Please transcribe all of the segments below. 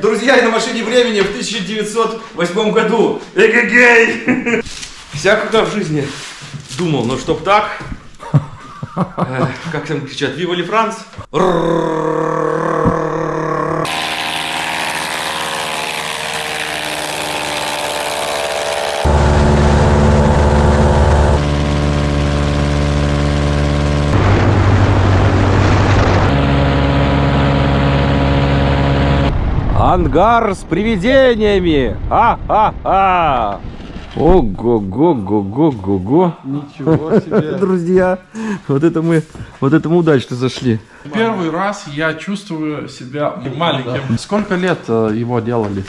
Друзья, я на машине времени в 1908 году. Эгегей! Всякого в жизни думал, но чтоб так... Э, как там кричат, Вива ли Франц? Ангар с привидениями! А-а-а! Ого-го-го-го-го-го! Ничего себе. Друзья, вот это мы, вот это мы удачно зашли. Первый раз я чувствую себя маленьким. Сколько лет э, его делали?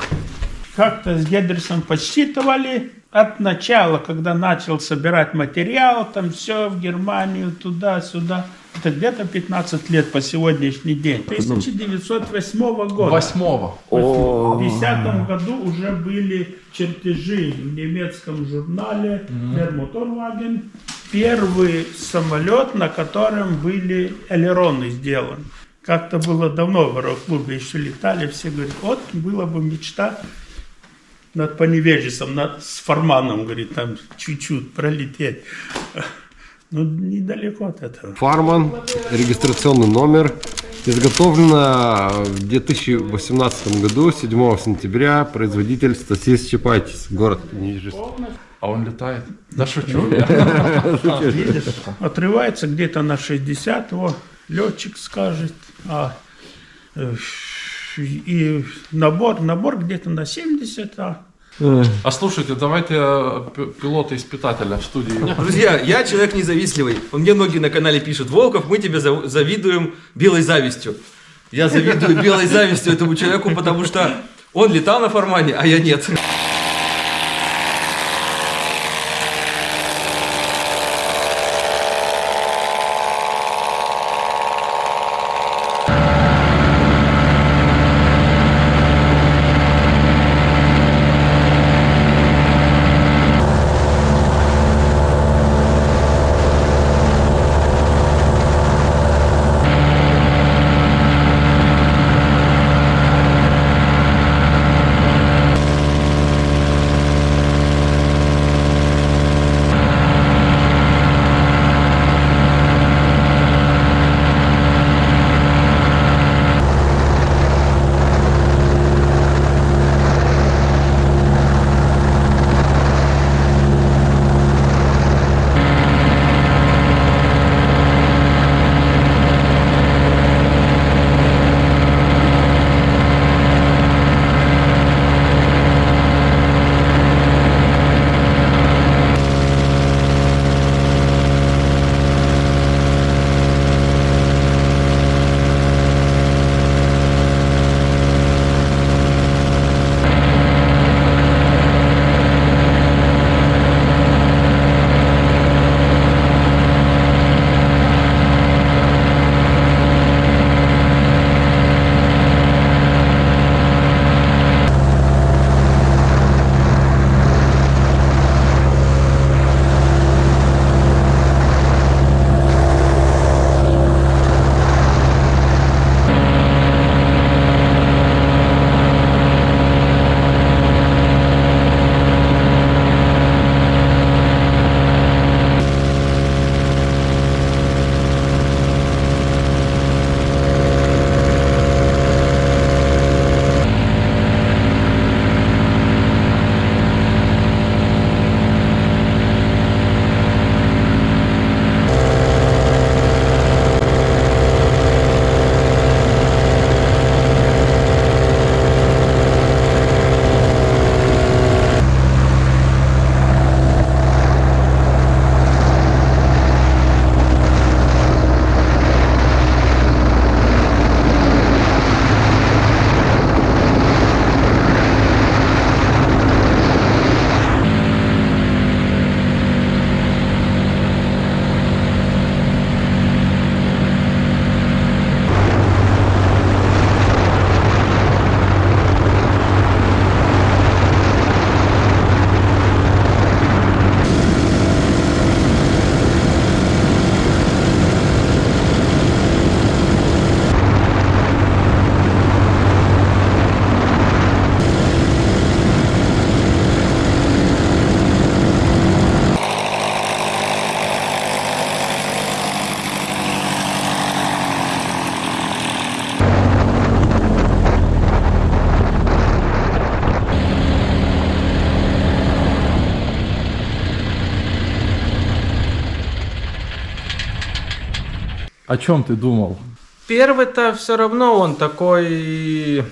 Как-то с Гедерсом подсчитывали от начала, когда начал собирать материал, там все в Германию, туда-сюда. Это где-то 15 лет по сегодняшний день. 1908 года. Восьмого. В 2010 году уже были чертежи в немецком журнале Der Motorwagen. Первый самолет, на котором были элероны сделаны. Как-то было давно в аэроклубе еще летали, все говорят, вот была бы мечта над Поневежесом, над, с Форманом, говорит, там чуть-чуть пролететь. Ну, недалеко от этого. Фарман, регистрационный номер. Изготовлено в 2018 году, 7 сентября, производитель Стасис Чапайтис, город Нижегород. А он летает? Да шучу я. Видишь, отрывается где-то на 60, его летчик скажет, а э, и набор, набор где-то на 70, а А слушайте, давайте пилота-испытателя в студии. Друзья, я человек независтливый. Он мне многие на канале пишут, Волков, мы тебе зав- завидуем белой завистью. Я завидую белой завистью этому человеку, потому что он летал на формане, а я нет. О чем ты думал? Первый-то все равно он такой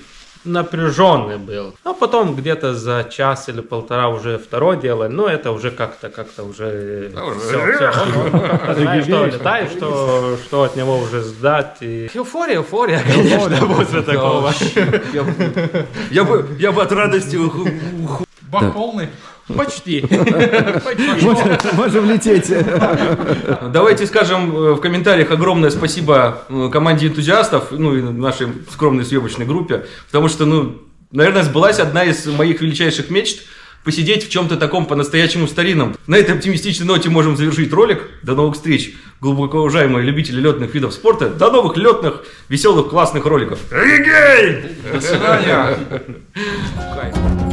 напряженный был. А потом где-то за час или полтора уже второе дело, но это уже как-то, как-то уже... Все, все. Знаешь, что летаешь, что, что от него уже ждать. И... Эуфория, эуфория, конечно, после такого. Я, бы- от радости уху- Бак полный? Почти. Можем лететь. Давайте скажем э, в комментариях огромное спасибо э, команде энтузиастов, ну и нашей скромной съемочной группе, потому что, ну, наверное, сбылась одна из моих величайших мечт посидеть в чем-то таком по-настоящему старинном. На этой оптимистичной ноте можем завершить ролик. До новых встреч, глубоко уважаемые любители летных видов спорта. До новых летных, веселых, классных роликов. Эгегей! До свидания.